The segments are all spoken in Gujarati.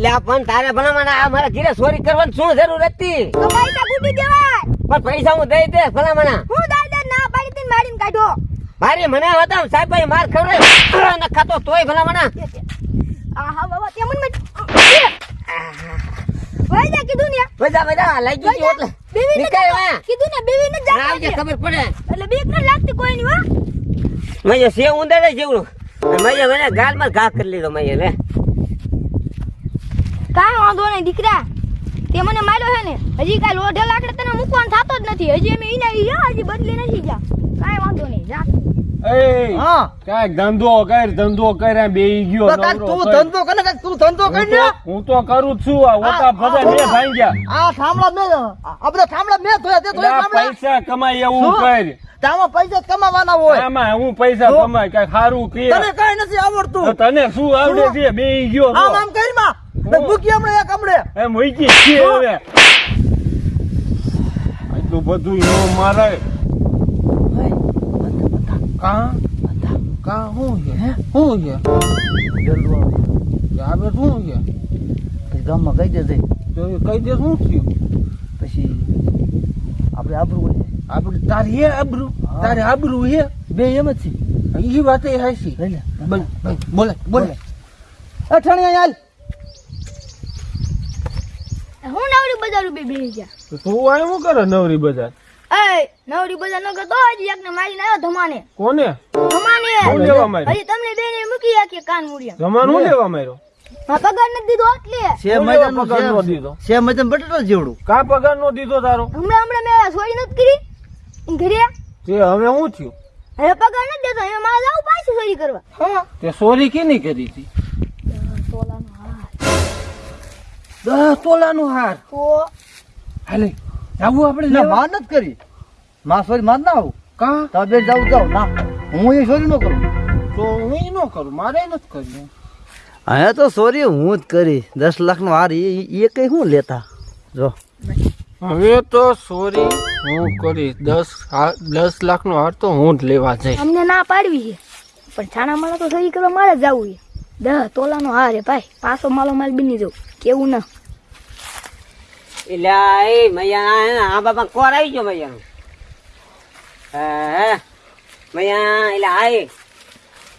એટલે આ પણ તારે ભલામણ આ મારા ઘીરે ચોરી કરવાની શું જરૂર હતી? પૈસા કૂટી દેવાય પણ પૈસા હું દઈ દે ભલામણ. હું દાદા ના પાડી તીને મારીને કાઢો. મારી મને હતા સાહેબ ભાઈ માર ખવડાય. ન ખાતો તોય ભલામણ. આહા બાબા તે મને ભાઈ જા કીધું ને મજા મજા લઈ ગઈ એટલે. બેવી નીકળ વા. કીધું ને બેવી ને જા આવજે ખબર પડે. એટલે બીક ન લાગતી કોઈ ની હો સે ઉંદર જેવડું. મજે મને ગાલમાં ઘા કરી લીધો મજે લે. કાંઈ વાંધો નહીં દીકરા. તે મને માર્યો છે ને હજી કાંઈ લોઢે લાકડે તને મૂકવાનું થતો જ નથી. હજી અમે એને હજી બદલી નથી જા. કાંઈ વાંધો નહીં જા. એ હા. કાંઈક ધંધો કર ધંધો કર્યા બેહી ગયો તો કાંઈક નવરો તું ધંધો કરે તું ધંધો કરી હું તો કરું છું આ ઓટા ફસાય મેં ભાંગ્યા. આ થાંભલા મેં આ બધા થાંભલા મેં ધોયા તે ધોયા પૈસા કમાય એવું કર. તામાં પૈસા કમાવાના હોય. આમાં હું પૈસા કમાય કઈ સારું કે તને કઈ નથી આવડતું. તને શું આવડે છે? બે ગયો આમ તો. આમ કરી માં? મૂકી હમણાં એક હમણે. એમ મૂકી છે? હવે. આટલું બધું નો મારે. કા? કા શું છે? આ બે શું છે? પછી ગામમાં કહી દેજે. તો એ કઈ દે શું થયું? પછી આપણે આબરૂ હોય. આપણે તારી હે આબરૂ? હા. તારે આબરૂ હે? બે એમ જ છે. એ વાત એ બોલ બોલે બોલે અઠાણી હાલ. હું નવરી બજાર ઊભી બેસી ગયા. તો તું આય હું કરે નવરી બજાર? એ નવરી બજાર ન કરતો હજી એકને મારીને આવ્યો ધમાને. કોને? ધમાને. હું લેવા માર્યો? હજી તમને બેને મૂકી આખી કાન મૂડ્યા ધમાન હું લેવા માર્યો? હા પગાર નથી દીધો એટલે. છે હું પગાર નો દીધો. છે મજન બટેટો જેવડું. કા પગાર નો દીધો તારો? હમણાં હમણાં મેં સોરી નથી કરી. ઘરે તે હવે હું થયું? હવે પગાર નથી દેતો હવે મારે જવું પાછી સોરી કરવા. હા તે સોરી કેની કરી હતી? દસ તોલાનું હાર. તો? હાલે આવું આપણે ના લેવા? માં નથી કરી. માં સોરી માં ના આવું. કા? તબે જાવ જાવ ના હું એ સોરી ન કરું. તો હું એ ન કરું મારે નથી કર્યું અહીંયા તો સોરી હું જ કરી. દસ લાખ નો હાર એ કઈ હું લેતા? જો. હવે તો સોરી હું કરીશ દસ દસ લાખ નો હાર તો હું જ લેવા જઈશ. અમને ના પાડવી છે. પણ છાણા માળા તો સહી કરવા મારે જવું છે. દહ તોલાનો હાર હે ભાઈ. પાછો માલો માલ બની જવું. કેવું ના એટલે એ મૈયા આ બાપા કોર આવી ગયો મૈયા હે હે. મૈયા, એટલે આ એ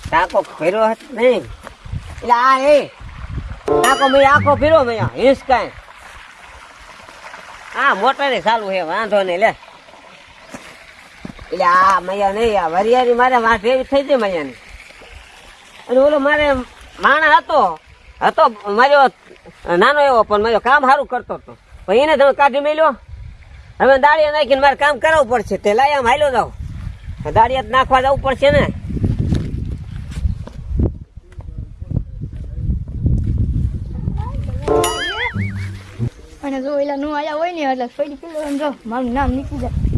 ટાકો ફેરો નહીં એટલે આ એ ટાકો મૈયા આખો ફેરો મૈયા, હિંસ કાંઈ. હા મોટરે ચાલુ છે, વાંધો નહીં, લે. એટલે આ મૈયા નહીં, આ વરિયારી મારે વાંઠ એવી થઈ જાય મૈયાની. અને ઓલો મારે માણા હતો હતો મારો નાનો એવો પણ મારો કામ સારું કરતો હતો. પણ એને તમે કાઢી મેલ્યો. હવે દાળિયા નાખીને મારે કામ કરાવવું પડશે. તે લાય આમ હાલ્યો જાવ દાળિયા નાખવા જવું પડશે ને. અને જો એલા નું આયા હોય ને એટલે ફરી પેલો જો, મારું નામ નીકળી જાય.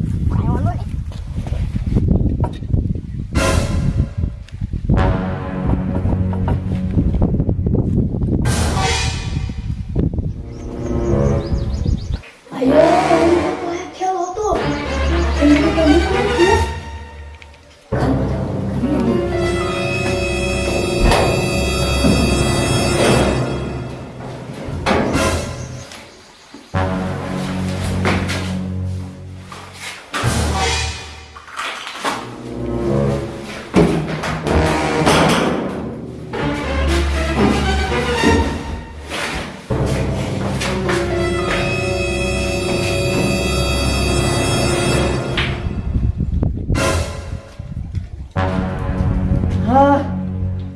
હા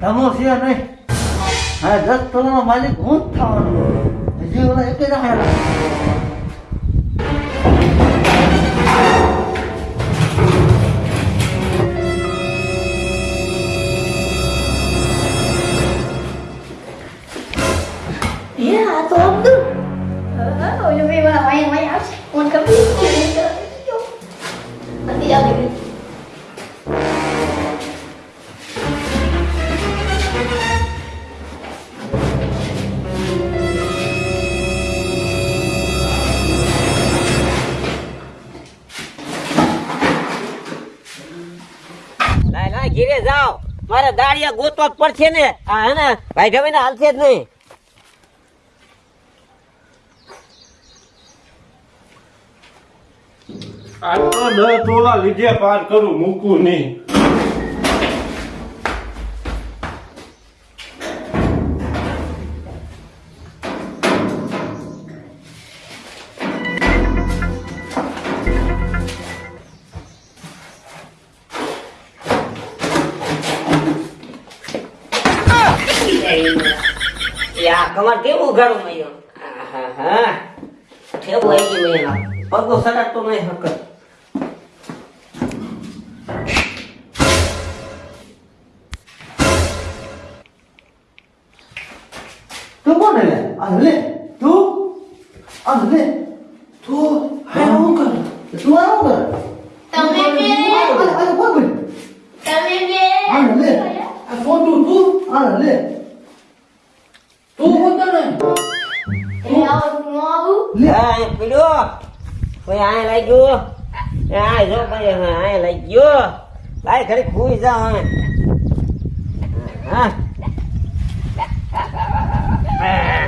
તમો છે નહીં હા દસ તોલાનો માલિક હું જ થવાનો હજી ઓલા એકે ના હાલા એ આ તો અબ્દુલ હા ઓલો ભાઈ વાળા વાયા વાયા આવશે ફોન કરી લાય લાય ઘેરે જાઓ. મારે પડશે ને. આ હે ને ભાઈ ગમે ને હાલશે જ નહીં. આ તો દસ લીધે પાર કરું, મૂકું નહીં. કમર કેવું ઉઘાડું મયો. કેવું આવી ગયું મયો પગો સડાતો નહીં હકત તું કોણ લે આ લે તું? આ લે. હા એ પીડ્યો કોઈ આય લઈ ગયો એ આય જો ભાઈ હવે આય લઈ ગયો લાય ઘડી ખુઈ જા હવે હા આહા.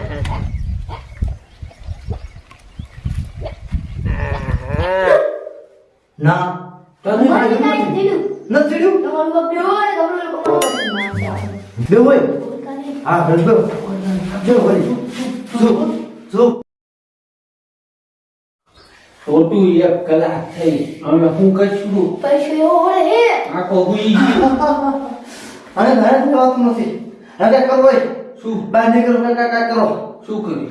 ના તને મને કાંઈ કાંઈ દીધું નથી ચડ્યું તમારું બાપ બેવો ને તમારું લોકો પસંદ બે હોય ના હા બસ બે બે હોય જો જો ખોટું એક કલાક થઈ. અમે શું કરશું? પૈસો આખો હુઈ ગયો. અને ઘરે કોઈ વાત નથી? હવે કરો ભાઈ શું? બહાર નીકળો કાકા કાકા કરો. શું કર્યું?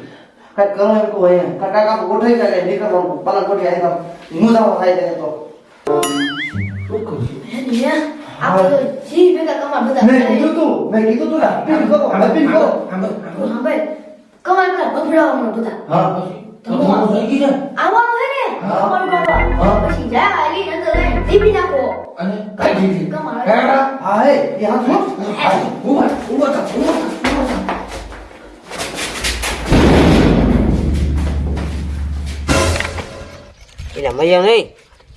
કાંઈ કરો એમ કહો અહીંયા. કાકા કાકા ગોઠવી જાય નીકળો પાલા ગોઠવી આવી તો જાવ થાય જાય તો. શું કર્યું? હે આપણે જી ભેગા કમા બધા મેં કીધું તું મેં કીધું તું ને કરો હવે કરો. તું સાંભળ કમા પેલા બધા. હા તમારું થઈ ગયું છે? આવવાનું હે ને કરવા હા. પછી જા આલી નાખો અને દીધી. હેડા. હા હે. ઊભા, ઊભા થા, ઊભા. એટલે મયો નહીં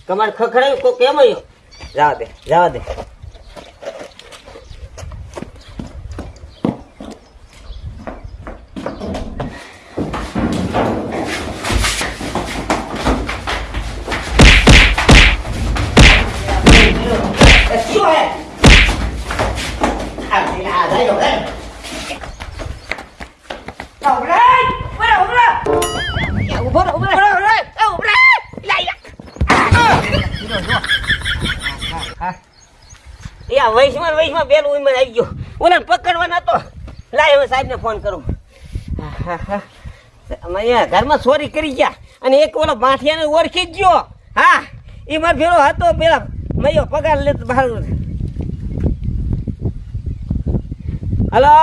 કમાડ ખખડાયું કોઈ કેમ જવા દે જવા દે વૈશમાં ઉમર આવી ગયો. ઓને પકડવા નતો લાય હવે સાહેબને ફોન કરું. અહીંયા ઘરમાં ચોરી કરી ગયા. અને એક ઓલો માઠિયાને ઓળખી જ ગયો. હા એ મારો ભેરો હતો પેલા. મયો પગાર લેતો બહાર હલો?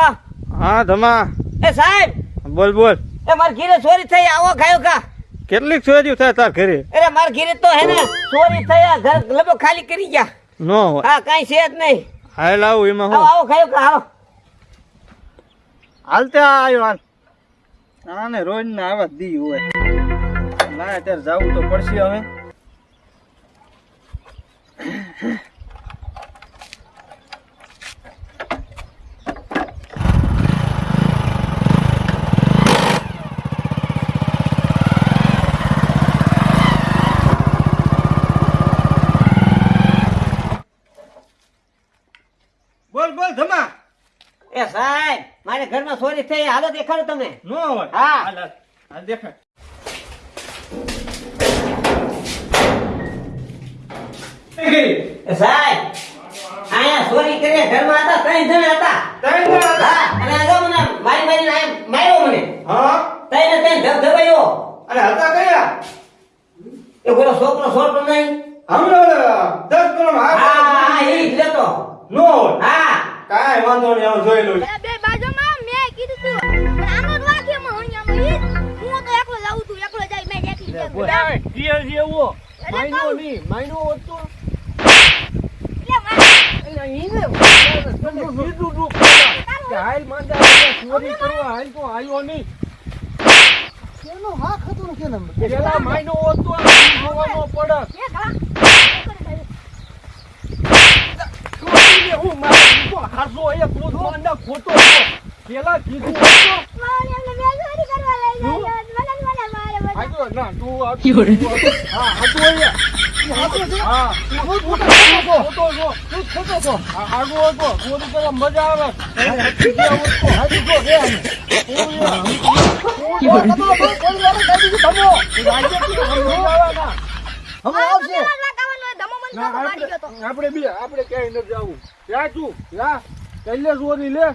હા ધમા. એ સાહેબ! બોલ બોલ. એ મારા ઘીરે ચોરી થઈ આવો ખાયો કા કેટલીક ચોરી થાય તાર ઘરે? અરે મારા ઘીરે તો હે ને ચોરી થયા ઘર લગભગ ખાલી કરી ગયા. નો હા કાંઈ છે જ નહીં. હાલ આવું એમાં હું? આવો ખાયો કા આવો. હાલતે આવ્યો હાલ આને રોજ ના આવા દી હોય. ના અત્યારે જવું તો પડશે હવે બોલ બોલ ધમા એ સાહેબ મારે ઘરમાં ચોરી થઈ હાલો દેખાડો તમે નો હોય. હા. હાલ હાલ. હાલ દેખાય એ સાહેબ અહીંયા ચોરી કરી ઘરમાં હતા ત્રણ જણા હતા. હા અને આ મને મારી આયા માર્યો મને. હા? ત્રણે ત્રણ ધબધબાયો અને હતા કયા? એ પેલો છોકરો છોટો નહીં. હમણાં દસ કિલો હા હા એ જ લેતો. નો હા. કાંઈ વાંધો નહીં હું જોઈ લઉં બે બાજુમાં મેં કીધું તું. આનો અહીંયામાં ઈ. જ. હું તો એકલો જાઉં છું એકલો જાય મેં દેખી લીધું. માયનો નહીં માઈનો હતો. એટલે મારે- એટલે ઈને કીધું તું કે હાલ માંગા ચોરી કરવા હાલ તો આવ્યો નહીં. એનો હાથ હતો ને કેને? પેલા માયનો હતો આ જોવાનો પડે એ. ચોરીને હું મારે દીધો હાસો એ ક્રોધ માંડા ખોટો છો? પેલા કીધું તું તું મજા આવે. આપણે આપણે આપણે ક્યાંય નથી જવું યા તું યા કૈલે ચોરી લે.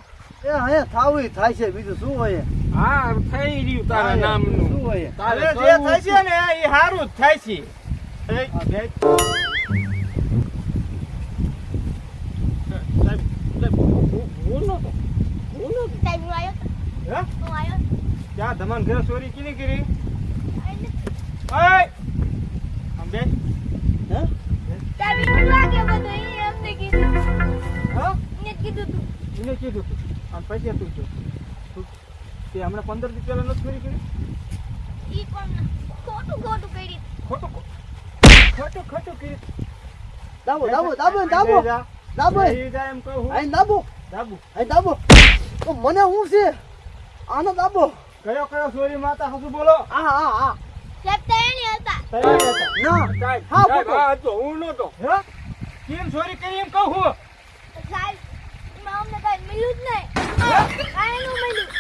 એ અહીંયા થાવું થાય છે બીજું શું હોય? હા થઈ રહ્યું તારા શું હોય? તારે જે થાય છે. ને એ સારું જ થાય છે. ધમાન ઘરે ચોરી કીની કરી? હે? હા? કીધું તું. એને કીધું તું. અને પછી તું જો તે હમણાં પંદર દી પહેલા નથી કરી? ઈ પણ ખોટું ખોટું કરી ખોટું ખોટું ખોટું કરી દાબો દાબો દાબો દાબો. દાબો. એ જા એમ કહું આઈ દાબો. દાબો. આઈ દાબો. તો મને હું છે? આનો દાબો. કયો કયો સોરી માતા હસુ બોલો. આ હા આ ના હા, હતો. હું એમ કહું હું સાહેબ અમને કઈ મળ્યું જ નહીં કાંઈ નું મળ્યું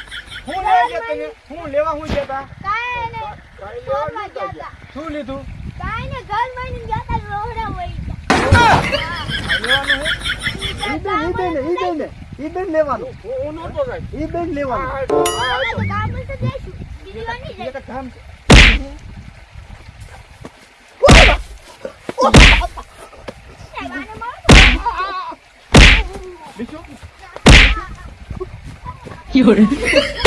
હું લેવા ગયા લેવા હું ગયા તા ને ગયા શું લીધું કાંઈ ને ઘર માંડીને ગયા હતા રોહડા વહી લેવાનું હું બેન ઈ લેવાનું હું- નહોતો સાહેબ. લેવાનું. તો કામ તો નહીં જાય તો કામ છે સાહેબ આને